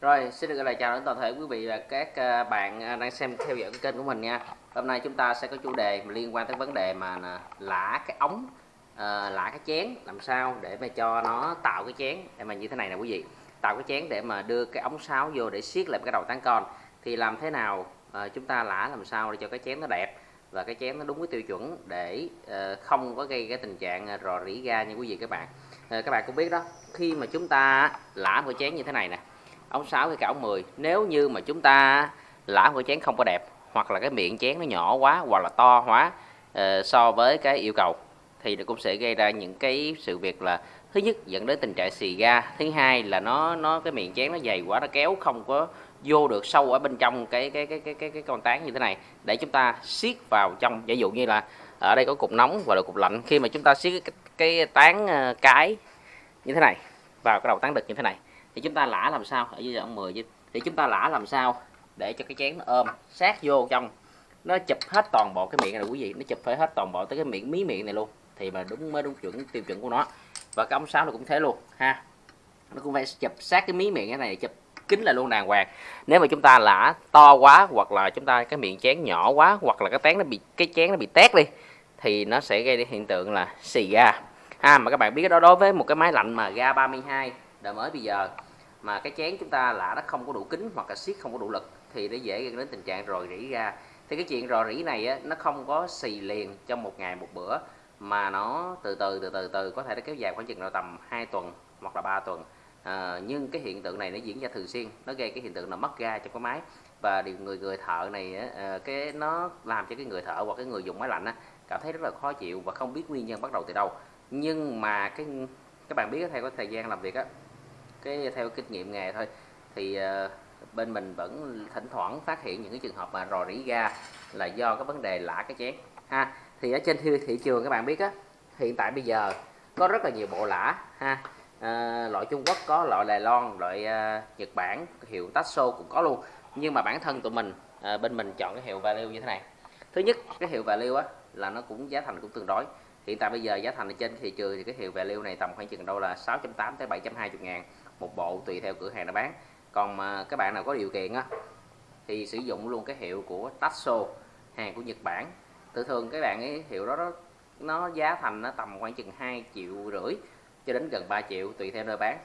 Rồi, xin được gửi lời chào đến toàn thể quý vị và các à, bạn à, đang xem theo dõi kênh của mình nha. Hôm nay chúng ta sẽ có chủ đề liên quan tới vấn đề mà à, lã cái ống, lã cái chén làm sao để mà cho nó tạo cái chén để mà như thế này nè quý vị. Tạo cái chén để mà đưa cái ống sáo vô để siết lại cái đầu tán con. Thì làm thế nào chúng ta lã làm sao để cho cái chén nó đẹp và cái chén nó đúng cái tiêu chuẩn để không có gây cái tình trạng rò rỉ ga như quý vị các bạn. Các bạn cũng biết đó, khi mà chúng ta lã một cái chén như thế này nè ống 6 hay cả ống 10 nếu như mà chúng ta lã của chén không có đẹp hoặc là cái miệng chén nó nhỏ quá hoặc là to quá uh, ờ, so với cái yêu cầu thì nó cũng sẽ gây ra những cái sự việc là thứ nhất dẫn đến tình trạng xì ga. Thứ hai là nó nó cái miệng chén nó dày quá nó kéo không có vô được sâu ở bên trong cái cái cái cái cái, cái con tán như thế này. Để chúng ta siết vào trong ví dụ như là ở đây có cục nóng và là cục lạnh. Khi mà chúng ta siết cái, cái tán ờ, cái như thế này vào cái đầu tán đực như thế này thì chúng ta lã làm sao? Ở dưới đoạn 10 thì chúng ta lã làm sao để cho cái chén nó ôm sát vô trong? Nó chụp hết toàn bộ cái miệng này quý vị. Nó chụp phải hết toàn bộ tới cái miệng, mí miệng này luôn. Thì mà đúng mới đúng chuẩn tiêu chuẩn của nó. Và cái ống sáo nó cũng thế luôn, ha. Nó cũng phải chụp sát cái mí miệng cái này, chụp kính là luôn đàng hoàng. Nếu mà chúng ta lã to quá hoặc là chúng ta cái miệng chén nhỏ quá hoặc là cái tán nó bị, cái chén nó bị tét đi, thì nó sẽ gây đến hiện tượng là xì ga. Ha, mà các bạn biết đó, đối với một cái máy lạnh mà ga 32 đời mới bây giờ mà cái chén chúng ta lạ nó không có đủ kính hoặc là siết không có đủ lực thì nó dễ dẫn đến tình trạng rò rỉ ra. Thì cái chuyện rò rỉ này á, nó không có xì liền trong một ngày một bữa mà nó từ từ từ từ từ có thể nó kéo dài khoảng chừng là tầm 2 tuần hoặc là 3 tuần. À, nhưng cái hiện tượng này nó diễn ra thường xuyên nó gây cái hiện tượng là mất ga trong cái máy. Và điều người người thợ này á, à, cái nó làm cho cái người thợ hoặc cái người dùng máy lạnh á, cảm thấy rất là khó chịu và không biết nguyên nhân bắt đầu từ đâu. Nhưng mà cái các bạn biết theo cái thời gian làm việc á cái theo kinh nghiệm nghề thôi. Thì uh, bên mình vẫn thỉnh thoảng phát hiện những cái trường hợp mà rò rỉ ga là do cái vấn đề lạ cái chén ha. Thì ở trên thị trường các bạn biết á hiện tại bây giờ có rất là nhiều bộ lã ha. À, loại Trung Quốc có loại Đài Loan loại uh, Nhật Bản hiệu Tasso cũng có luôn. Nhưng mà bản thân tụi mình à, bên mình chọn cái hiệu value như thế này. Thứ nhất cái hiệu value á là nó cũng giá thành cũng tương đối. Hiện tại bây giờ giá thành ở trên thị trường thì cái hiệu value này tầm khoảng chừng đâu là 6.8 tới 720 ngàn một bộ tùy theo cửa hàng nó bán. Còn mà các bạn nào có điều kiện á thì sử dụng luôn cái hiệu của Tasso hàng của Nhật Bản. Thường thường các bạn ấy hiệu đó, đó nó giá thành nó tầm khoảng chừng 2 triệu rưỡi cho đến gần 3 triệu tùy theo nơi bán.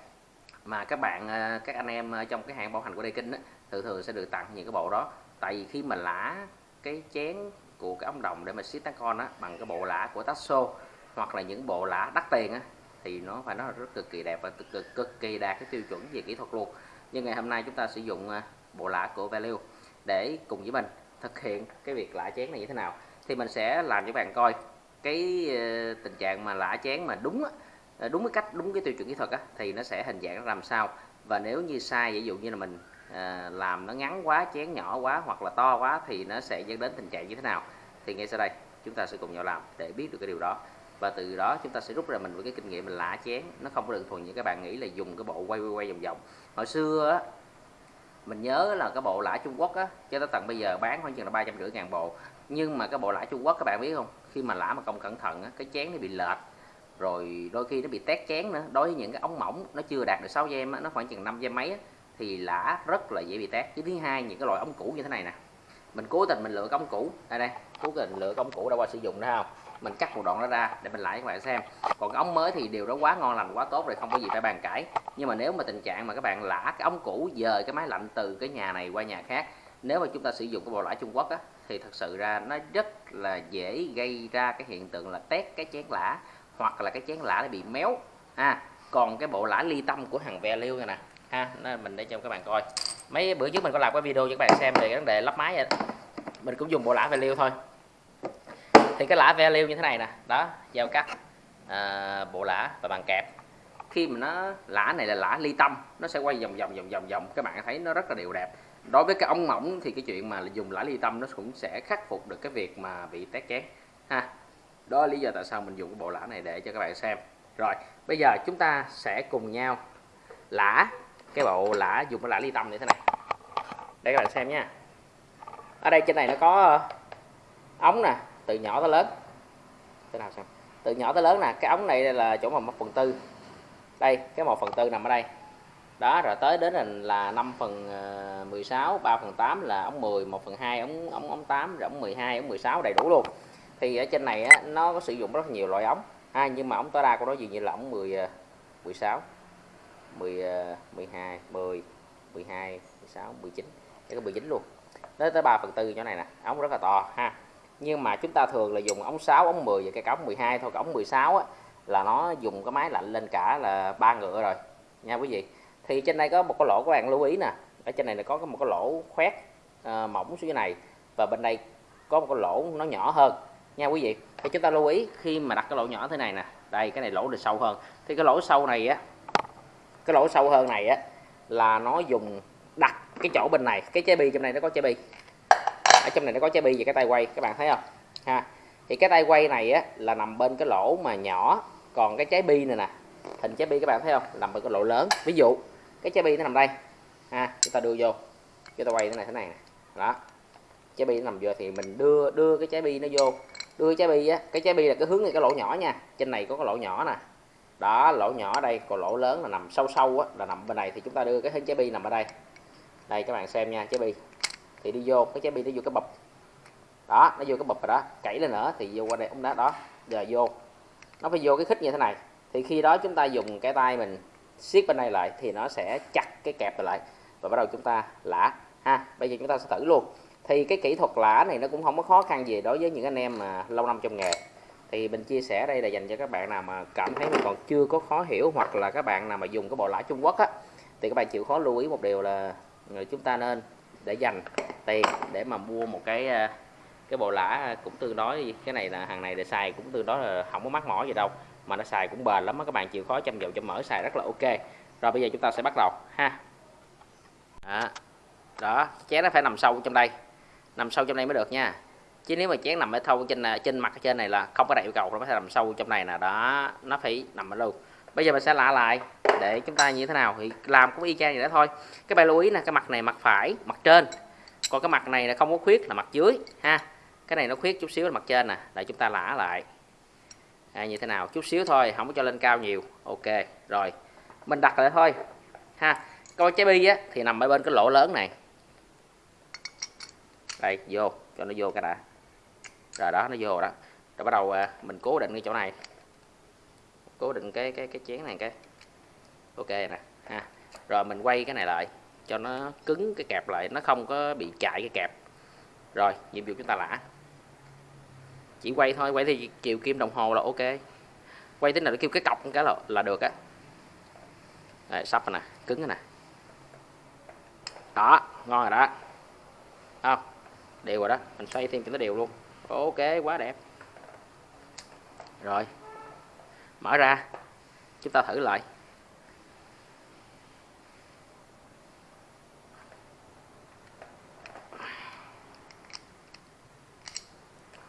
Mà các bạn à, các anh em à, trong cái hàng bảo hành của Đây Kinh á, thường thường sẽ được tặng những cái bộ đó. Tại vì khi mà lã cái chén của cái ống đồng để mà siết tán con á bằng cái bộ lã của Tasso hoặc là những bộ lã đắt tiền á thì nó phải nói là rất cực kỳ đẹp và cực, cực, cực kỳ đạt cái tiêu chuẩn về kỹ thuật luôn. Nhưng ngày hôm nay chúng ta sử dụng à, bộ lã của Value để cùng với mình thực hiện cái việc lã chén này như thế nào. Thì mình sẽ làm cho bạn coi cái ờ, tình trạng mà lã chén mà đúng ờ, đúng cái cách đúng cái tiêu chuẩn kỹ thuật á, thì nó sẽ hình dạng làm sao. Và nếu như sai ví dụ như là mình ờ, làm nó ngắn quá chén nhỏ quá hoặc là to quá thì nó sẽ dẫn đến tình trạng như thế nào. Thì ngay sau đây chúng ta sẽ cùng nhau làm để biết được cái điều đó và từ đó chúng ta sẽ rút ra mình với cái kinh nghiệm mình lạ chén. Nó không có đơn thuần như các bạn nghĩ là dùng cái bộ quay quay quay vòng vòng. Hồi xưa á mình nhớ là cái bộ lã Trung Quốc á cho tới tận bây giờ bán khoảng chừng là ba trăm rưỡi ngàn bộ. Nhưng mà cái bộ lã Trung Quốc các bạn biết không? Khi mà lã mà không cẩn thận á cái chén nó bị lệch rồi đôi khi nó bị tét chén nữa. Đối với những cái ống mỏng nó chưa đạt được 6 giây nó khoảng chừng 5 gem mấy á, thì lã rất là dễ bị tét. Chứ thứ hai những cái loại ống cũ như thế này nè mình cố tình mình lựa công cũ đây đây. Cố tình lựa công cũ đã qua sử dụng đó không? Mình cắt một đoạn nó ra để mình lại các bạn xem. Còn cái ống mới thì điều đó quá ngon lành quá tốt rồi không có gì phải bàn cãi. Nhưng mà nếu mà tình trạng mà các bạn lã cái ống cũ dời cái máy lạnh từ cái nhà này qua nhà khác nếu mà chúng ta sử dụng cái bộ lãi Trung Quốc á, thì thật sự ra nó rất là dễ gây ra cái hiện tượng là tét cái chén lã hoặc là cái chén lã nó bị méo. Ha còn cái bộ lã ly tâm của hàng ve liêu này nè. Ha nó mình để cho các bạn coi. Mấy bữa trước mình có làm cái video cho các bạn xem về cái vấn đề lắp máy vậy mình cũng dùng bộ lã ve liêu thôi. Thì cái lã value như thế này nè. Đó giao cắt à, bộ lã và bàn kẹp. Khi mà nó lã này là lã ly tâm nó sẽ quay vòng vòng vòng vòng vòng. Các bạn thấy nó rất là đều đẹp. Đối với cái ống mỏng thì cái chuyện mà dùng lã ly tâm nó cũng sẽ khắc phục được cái việc mà bị tét chén. Ha. Đó là lý do tại sao mình dùng cái bộ lã này để cho các bạn xem. Rồi bây giờ chúng ta sẽ cùng nhau lã cái bộ lã dùng cái lã ly tâm như thế này. Để các bạn xem nha ở đây trên này nó có ờ, ống nè từ nhỏ tới lớn. Từ nào xem từ nhỏ tới lớn nè cái ống này là chỗ mà một phần tư. Đây cái một phần tư nằm ở đây. Đó rồi tới đến là, 5 phần ờ, 16 3 phần 8 là ống 10 1 phần 2 ống ống ống 8 rồi ống 12 ống 16 đầy đủ luôn. Thì ở trên này á, nó có sử dụng rất nhiều loại ống. Ha nhưng mà ống tối đa của nó dường như là ống 10 16 10 12 10 12 16 19 cái 19 luôn đến tới 3 phần tư chỗ này nè ống rất là to ha. Nhưng mà chúng ta thường là dùng ống 6 ống 10 và cái ống 12 thôi cái ống 16 á, là nó dùng cái máy lạnh lên cả là ba ngựa rồi nha quý vị. Thì trên đây có một cái lỗ các bạn lưu ý nè ở trên này là có một cái lỗ khoét uh, mỏng xuống dưới này và bên đây có một cái lỗ nó nhỏ hơn nha quý vị. Thì chúng ta lưu ý khi mà đặt cái lỗ nhỏ thế này nè đây cái này lỗ được sâu hơn. Thì cái lỗ sâu này á cái lỗ sâu hơn này á là nó dùng cái chỗ bên này, cái trái bi trong này nó có trái bi. Ở trong này nó có trái bi và cái tay quay, các bạn thấy không? Ha. Thì cái tay quay này á, là nằm bên cái lỗ mà nhỏ. Còn cái trái bi này nè, hình trái bi các bạn thấy không? Nằm bên cái lỗ lớn. Ví dụ, cái trái bi nó nằm đây. Ha, chúng ta đưa vô. Chúng ta quay thế này thế này nè. Đó. Trái bi nó nằm vô thì mình đưa đưa cái trái bi nó vô. Đưa trái bi á, cái trái bi là cái hướng này, cái lỗ nhỏ nha. Trên này có cái lỗ nhỏ nè. Đó, lỗ nhỏ đây. Còn lỗ lớn là nằm sâu sâu á, là nằm bên này. Thì chúng ta đưa cái hình trái bi nằm ở đây đây, các bạn xem nha, trái bi. Thì đi vô, cái trái bi nó vô cái bập. Đó, nó vô cái bập rồi đó. Cẩy lên nữa, thì vô qua đây, ống đá đó, giờ vô. Nó phải vô cái khích như thế này. Thì khi đó chúng ta dùng cái tay mình siết bên này lại, thì nó sẽ chặt cái kẹp lại và bắt đầu chúng ta lã ha, bây giờ chúng ta sẽ thử luôn. Thì cái kỹ thuật lã này nó cũng không có khó khăn gì đối với những anh em mà lâu năm trong nghề. Thì mình chia sẻ đây là dành cho các bạn nào mà cảm thấy mình còn chưa có khó hiểu, hoặc là các bạn nào mà dùng cái bộ lã Trung Quốc á, thì các bạn chịu khó lưu ý một điều là chúng ta nên để dành tiền để mà mua một cái à, cái bộ lã cũng tương đối. Cái này là hàng này để xài cũng tương đối là không có mắc mỏi gì đâu mà nó xài cũng bền lắm các bạn chịu khó chăm dầu cho mở xài rất là ok. Rồi bây giờ chúng ta sẽ bắt đầu ha. Đó, đó chén nó phải nằm sâu trong đây nằm sâu trong đây mới được nha. Chứ nếu mà chén nằm ở thâu trên à, trên mặt trên này là không có đạt yêu cầu nó phải nằm sâu trong này nè. Đó nó phải nằm ở đâu bây giờ mình sẽ lạ lại để chúng ta như thế nào. Thì làm cũng y chang vậy đó thôi. Cái bài lưu ý là cái mặt này mặt phải mặt trên. Còn cái mặt này là không có khuyết là mặt dưới ha. Cái này nó khuyết chút xíu là mặt trên nè. Để chúng ta lã lại. À, như thế nào? Chút xíu thôi không có cho lên cao nhiều. Ok rồi. Mình đặt lại thôi ha. Coi trái bi á thì nằm ở bên cái lỗ lớn này. Đây vô. Cho nó vô cái đã. Rồi đó nó vô đó. Rồi bắt đầu à, mình cố định cái chỗ này cố định cái cái cái chén này cái. Ok nè ha. Rồi mình quay cái này lại cho nó cứng cái kẹp lại nó không có bị chạy cái kẹp. Rồi nhiệm vụ chúng ta lã chỉ quay thôi quay thì chiều kim đồng hồ là ok. Quay tính là nó kêu cái cọc cái là, là được á. Đây, sắp rồi nè cứng rồi nè. Đó ngon rồi đó. Không đều rồi đó mình xoay thêm cho nó đều luôn. Ok quá đẹp. Rồi mở ra. Chúng ta thử lại.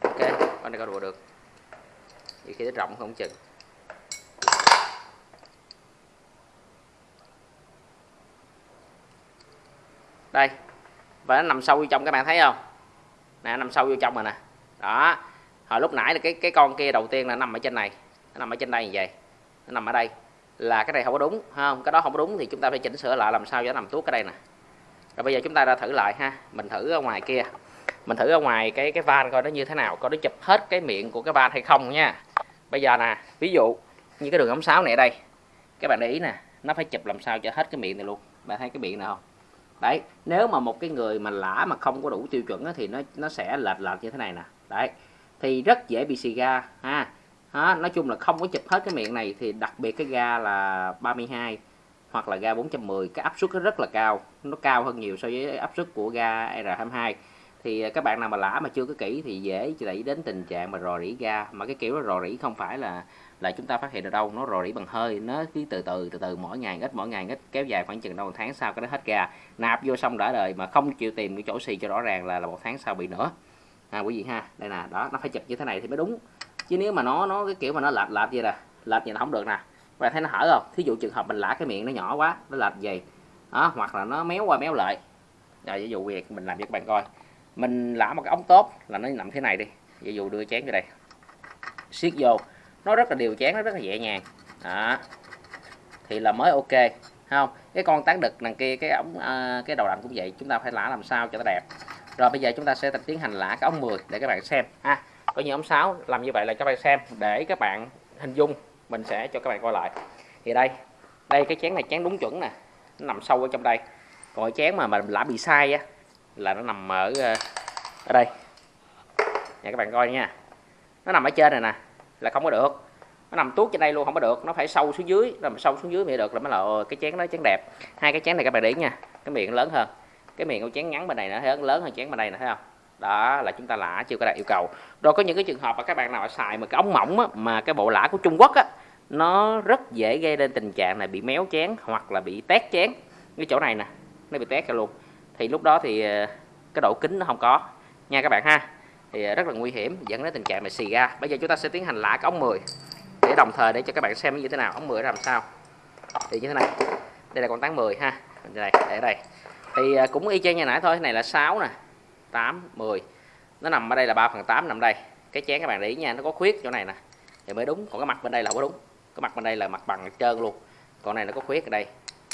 Ok, con này có đùa được. Nhiều khi nó rộng không chừng. Đây. Và nó nằm sâu vô trong, các bạn thấy không? Nè nằm sâu vô trong rồi nè. Đó. Hồi lúc nãy là cái cái con kia đầu tiên là nằm ở trên này nó nằm ở trên đây như vậy. Nó nằm ở đây. Là cái này không có đúng không? Cái đó không có đúng thì chúng ta phải chỉnh sửa lại làm sao cho nó nằm tuốt cái đây nè. Rồi bây giờ chúng ta ra thử lại ha. Mình thử ở ngoài kia. Mình thử ở ngoài cái cái van coi nó như thế nào coi nó chụp hết cái miệng của cái van hay không nha. Bây giờ nè ví dụ như cái đường ống sáo này ở đây. Các bạn để ý nè nó phải chụp làm sao cho hết cái miệng này luôn. Bạn thấy cái miệng này không? Đấy nếu mà một cái người mà lã mà không có đủ tiêu chuẩn đó, thì nó nó sẽ lệch lệch như thế này nè. Đấy thì rất dễ bị xì ga ha đó, nói chung là không có chụp hết cái miệng này thì đặc biệt cái ga là 32 hoặc là ga 410 cái áp suất nó rất là cao. Nó cao hơn nhiều so với áp suất của ga R22 thì à, các bạn nào mà lã mà chưa có kỹ thì dễ đẩy đến tình trạng mà rò rỉ ga. Mà cái kiểu đó rò rỉ không phải là là chúng ta phát hiện được đâu nó rò rỉ bằng hơi nó cứ từ từ từ từ mỗi ngày ít mỗi ngày ít kéo dài khoảng chừng đâu một tháng sau cái đó hết ga. Nạp vô xong đã đời mà không chịu tìm cái chỗ xì cho rõ ràng là là một tháng sau bị nữa. À quý vị ha đây nè đó nó phải chụp như thế này thì mới đúng chứ nếu mà nó nó cái kiểu mà nó lệch lệch vậy nè lệch vậy là không được nè. Và thấy nó hở không? Thí dụ trường hợp mình lả cái miệng nó nhỏ quá nó lệch gì đó hoặc là nó méo qua méo lại. Rồi ví dụ việc mình làm cho các bạn coi. Mình lả một cái ống tốt là nó nằm thế này đi. Ví dụ đưa chén vô đây. Siết vô. Nó rất là đều chén nó rất là nhẹ nhàng. Đó. Thì là mới ok. Không? Cái con tán đực đằng kia cái ống à, cái đầu đặn cũng vậy. Chúng ta phải lả làm sao cho nó đẹp. Rồi bây giờ chúng ta sẽ tiến hành lả cái ống 10 để các bạn xem. Ha có nhóm 6 làm như vậy là các bạn xem, để các bạn hình dung, mình sẽ cho các bạn coi lại. Thì đây đây cái chén này chén đúng chuẩn nè, nó nằm sâu ở trong đây. Còn cái chén mà mà lã bị sai á, là nó nằm ở ờ, ở đây. Nha, các bạn coi nha. Nó nằm ở trên này nè, là không có được. Nó nằm tuốt trên đây luôn, không có được. Nó phải sâu xuống dưới nằm sâu xuống dưới mới được, là mới là ờ, cái chén nó chén đẹp. Hai cái chén này các bạn để ý nha, cái miệng lớn hơn. Cái miệng của chén ngắn bên này nó lớn lớn hơn chén bên đây nè, thấy không? Đó là chúng ta lã chưa có đạt yêu cầu. Rồi có những cái trường hợp mà các bạn nào xài mà cái ống mỏng á, mà cái bộ lã của Trung Quốc á nó rất dễ gây nên tình trạng này bị méo chén hoặc là bị tét chén cái chỗ này nè nó bị tét ra luôn. Thì lúc đó thì ờ, cái độ kính nó không có. Nha các bạn ha. Thì ờ, rất là nguy hiểm dẫn đến tình trạng này xì ra bây giờ chúng ta sẽ tiến hành lã cái ống 10 để đồng thời để cho các bạn xem như thế nào. Ống 10 làm sao. Thì như thế này. Đây là con tán 10 ha. Đây để đây thì ờ, cũng y chang như nãy thôi. Này là 6 nè. 8 10 nó nằm ở đây là 3 phần 8 nằm đây. Cái chén các bạn để ý nha, nó có khuyết chỗ này nè. Thì mới đúng, còn cái mặt bên đây là không có đúng. Cái mặt bên đây là mặt bằng trơn luôn. Còn này nó có khuyết ở đây,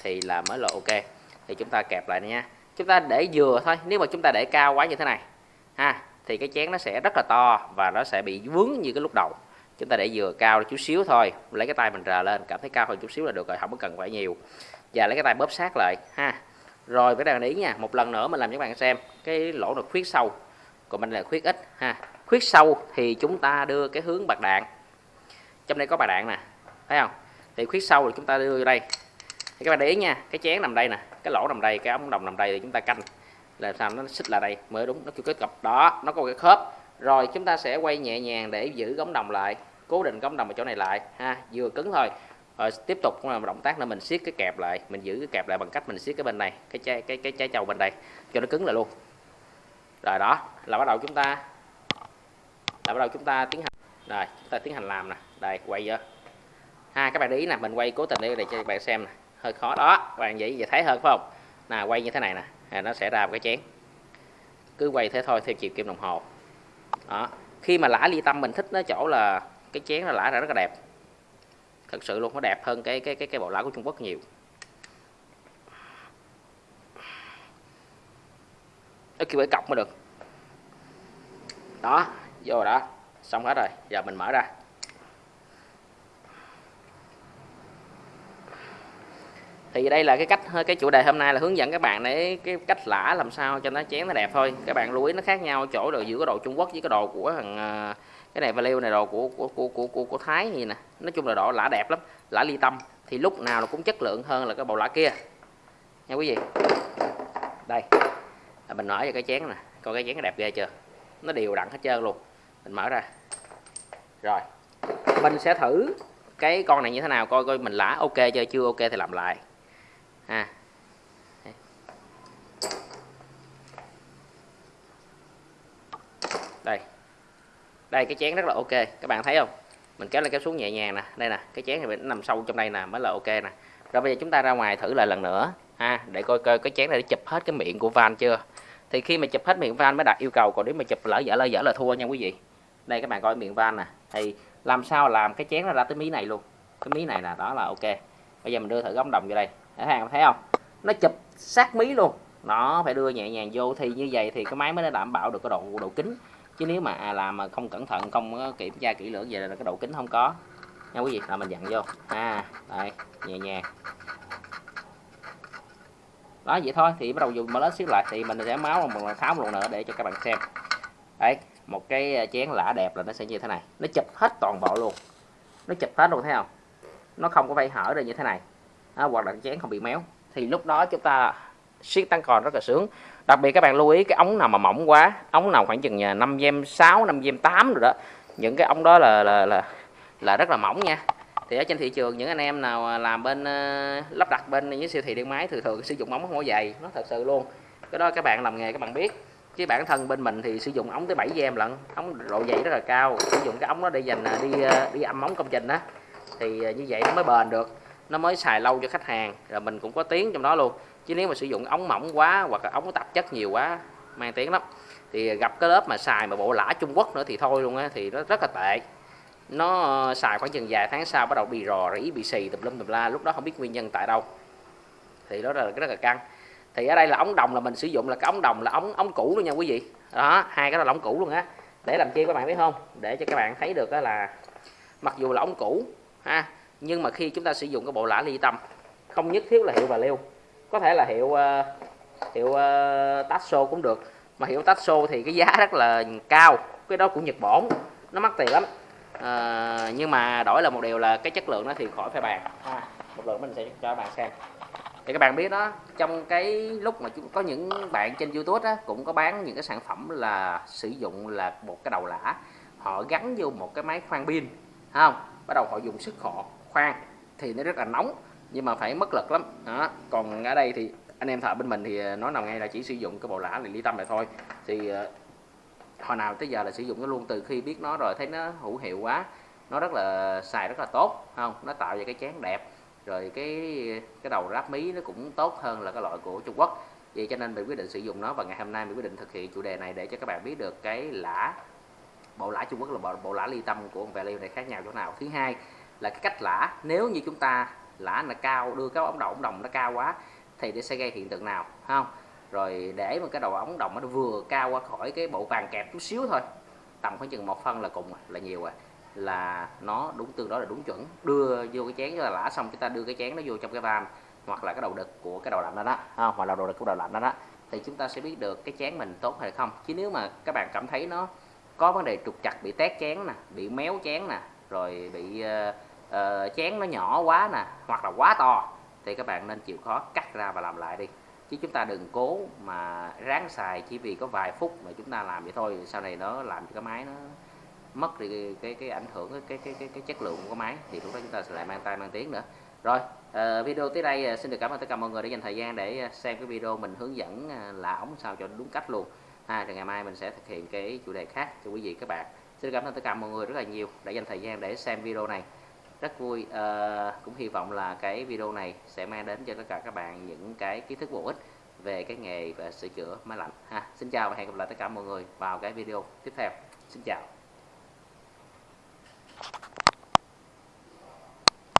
thì là mới là ok. Thì chúng ta kẹp lại nha. Chúng ta để vừa thôi, nếu mà chúng ta để cao quá như thế này, ha, thì cái chén nó sẽ rất là to và nó sẽ bị vướng như cái lúc đầu. Chúng ta để vừa cao chút xíu thôi, lấy cái tay mình rờ lên, cảm thấy cao hơn chút xíu là được rồi, không có cần phải nhiều. Và lấy cái tay bóp sát lại, ha rồi các bạn ý nha, một lần nữa mình làm cho các bạn xem cái lỗ được khuyết sâu. Còn mình là khuyết ít, ha. Khuyết sâu thì chúng ta đưa cái hướng bạc đạn. Trong đây có bạc đạn nè, thấy không? Thì khuyết sâu thì chúng ta đưa vô đây. Thì các bạn để ý nha, cái chén nằm đây nè, cái lỗ nằm đây, cái ống đồng nằm đây thì chúng ta canh. Là sao? Nó xích lại đây, mới đúng, nó kêu kết cặp đó, nó có cái khớp. Rồi, chúng ta sẽ quay nhẹ nhàng để giữ gống đồng lại, cố định gống đồng ở chỗ này lại, ha, vừa cứng thôi rồi tiếp tục cũng là một động tác là mình siết cái kẹp lại mình giữ cái kẹp lại bằng cách mình siết cái bên này cái trái cái cái trái trầu bên đây cho nó cứng lại luôn. Rồi đó là bắt đầu chúng ta là bắt đầu chúng ta tiến hành rồi chúng ta tiến hành làm nè. Đây quay vô. Ha các bạn để ý nè mình quay cố tình để, để cho các bạn xem nè. Hơi khó đó các bạn vậy vậy thấy hơn phải không? Nè quay như thế này nè à, nó sẽ ra một cái chén. Cứ quay thế thôi theo chiều kim đồng hồ. Đó khi mà lã ly tâm mình thích nó chỗ là cái chén nó lã ra rất là đẹp thật sự luôn, nó đẹp hơn cái cái cái cái bộ lá của Trung Quốc nhiều. Nó kêu phải cọc mới được. Đó, vô rồi đó. Xong hết rồi, giờ mình mở ra. Thì đây là cái cách cái chủ đề hôm nay là hướng dẫn các bạn để cái cách lã làm sao cho nó chén nó đẹp thôi. Các bạn lưu ý nó khác nhau, chỗ rồi giữa cái đồ Trung Quốc với cái đồ của thằng à, cái này value này đồ của của của của của, của Thái gì nè. Nói chung là đỏ lã đẹp lắm. Lã ly tâm. Thì lúc nào nó cũng chất lượng hơn là cái bầu lã kia. Nha quý vị. Đây. Là mình mở cho cái chén nè. Coi cái chén nó đẹp ghê chưa? Nó đều đặn hết trơn luôn. Mình mở ra. Rồi. Mình sẽ thử cái con này như thế nào coi coi mình lã ok chưa? Chưa ok thì làm lại. Ha đây đây, cái chén rất là ok. Các bạn thấy không? Mình kéo lên kéo xuống nhẹ nhàng nè. Đây nè, cái chén này nó nằm sâu trong đây nè, mới là ok nè. Rồi bây giờ chúng ta ra ngoài thử lại lần nữa, ha. Để coi coi cái chén này để chụp hết cái miệng của van chưa. Thì khi mà chụp hết miệng van mới đạt yêu cầu, còn nếu mà chụp lỡ dở lỡ dở là thua nha quý vị. Đây, các bạn coi miệng van nè. Thì làm sao làm cái chén nó ra tới mí này luôn. Cái mí này là đó là ok. Bây giờ mình đưa thử góc đồng vô đây. Thấy hàng thấy không? Nó chụp sát mí luôn. Nó phải đưa nhẹ nhàng vô, thì như vậy thì cái máy mới đảm bảo được cái độ độ kính chứ nếu mà à, làm mà không cẩn thận không kiểm tra kỹ lưỡng về là cái độ kính không có. Nha quý vị là mình dặn vô. À đây nhẹ nhàng. Đó vậy thôi thì bắt đầu dùng mở xíu lại thì mình sẽ máu một lần tháo một lần nữa để cho các bạn xem. Đấy một cái à, chén lã đẹp là nó sẽ như thế này. Nó chụp hết toàn bộ luôn. Nó chụp hết luôn thấy không? Nó không có phải hở ra như thế này. Đó, hoặc là chén không bị méo. Thì lúc đó chúng ta siết tăng còn rất là sướng. Đặc biệt các bạn lưu ý cái ống nào mà mỏng quá ống nào khoảng chừng 5 gem 6 5 gem 8 rồi đó những cái ống đó là là là là rất là mỏng nha. Thì ở trên thị trường những anh em nào à, làm bên uh, lắp đặt bên những siêu thị điện máy thường thường sử dụng ống mỏ dày nó thật sự luôn. Cái đó các bạn làm nghề các bạn biết. Chứ bản thân bên mình thì sử dụng ống tới 7 gem lận ống độ dày rất là cao. Sử dụng cái ống đó để dành à, đi đi âm ống công trình đó thì như vậy nó mới bền được nó mới xài lâu cho khách hàng rồi mình cũng có tiếng trong đó luôn. Chứ nếu mà sử dụng ống mỏng quá hoặc là ống tạp chất nhiều quá, mang tiếng lắm. Thì gặp cái lớp mà xài mà bộ lã Trung Quốc nữa thì thôi luôn á, thì nó rất là tệ. Nó ờ, xài khoảng chừng vài tháng sau bắt đầu bị rò rỉ, bị xì tùm lum tùm la, lúc đó không biết nguyên nhân tại đâu. Thì đó là rất là căng. Thì ở đây là ống đồng là mình sử dụng là cái ống đồng là ống ống cũ luôn nha quý vị. Đó, hai cái đó là ống cũ luôn á. Để làm chi các bạn biết không? Để cho các bạn thấy được đó là mặc dù là ống cũ, ha nhưng mà khi chúng ta sử dụng cái bộ lã ly tâm không nhất thiết là hiệu và liêu có thể là hiệu uh, hiệu uh, Tasso cũng được. Mà hiệu Tasso thì cái giá rất là cao cái đó của Nhật Bản nó mắc tiền lắm. À, nhưng mà đổi là một điều là cái chất lượng nó thì khỏi phải bàn. Ha. một lần mình sẽ cho các bạn xem. Thì các bạn biết đó trong cái lúc mà chúng có những bạn trên youtube á, cũng có bán những cái sản phẩm là sử dụng là một cái đầu lã. Họ gắn vô một cái máy khoan pin không? Bắt đầu họ dùng sức họ khoan thì nó rất là nóng nhưng mà phải mất lực lắm. Đó còn ở đây thì anh em thợ bên mình thì ờ, nói nằm ngay là chỉ sử dụng cái bộ lã này ly tâm này thôi. Thì ờ, hồi nào tới giờ là sử dụng nó luôn từ khi biết nó rồi thấy nó hữu hiệu quá nó rất là xài rất là tốt không? Nó tạo ra cái chén đẹp rồi cái cái đầu ráp mí nó cũng tốt hơn là cái loại của Trung Quốc. Vậy cho nên mình quyết định sử dụng nó và ngày hôm nay mình quyết định thực hiện chủ đề này để cho các bạn biết được cái lã bộ lã Trung Quốc là bộ, bộ lã ly tâm của ông value này khác nhau chỗ nào. Thứ hai là cái cách lã nếu như chúng ta lã là cao đưa cái ống đầu ống đồng nó cao quá thì nó sẽ gây hiện tượng nào không? Rồi để mà cái đầu ống đồng nó vừa cao qua khỏi cái bộ vàng kẹp chút xíu thôi tầm khoảng chừng một phân là cùng là nhiều rồi. Là nó đúng tương đối là đúng chuẩn. Đưa vô cái chén cho là lã xong chúng ta đưa cái chén nó vô trong cái van hoặc là cái đầu đực của cái đầu lạnh đó đó không? hoặc là đầu đực của đầu lạnh đó đó thì chúng ta sẽ biết được cái chén mình tốt hay không. Chứ nếu mà các bạn cảm thấy nó có vấn đề trục chặt bị tét chén nè bị méo chén nè rồi bị uh, uh, chén nó nhỏ quá nè hoặc là quá to thì các bạn nên chịu khó cắt ra và làm lại đi. Chứ chúng ta đừng cố mà ráng xài chỉ vì có vài phút mà chúng ta làm vậy thôi sau này nó làm cho cái máy nó mất đi cái cái, cái ảnh hưởng cái cái cái cái chất lượng của máy thì lúc đó chúng ta sẽ lại mang tay mang tiếng nữa. Rồi uh, video tới đây ờ, xin được cảm ơn tất cả mọi người đã dành thời gian để xem cái video mình hướng dẫn là ống sao cho đúng cách luôn. Ha rồi ngày mai mình sẽ thực hiện cái chủ đề khác cho quý vị các bạn. Xin cảm ơn tất cả mọi người rất là nhiều đã dành thời gian để xem video này rất vui. Uh, cũng hy vọng là cái video này sẽ mang đến cho tất cả các bạn những cái kiến thức bổ ích về cái nghề và sửa chữa máy lạnh. Ha xin chào và hẹn gặp lại tất cả mọi người vào cái video tiếp theo. Xin chào.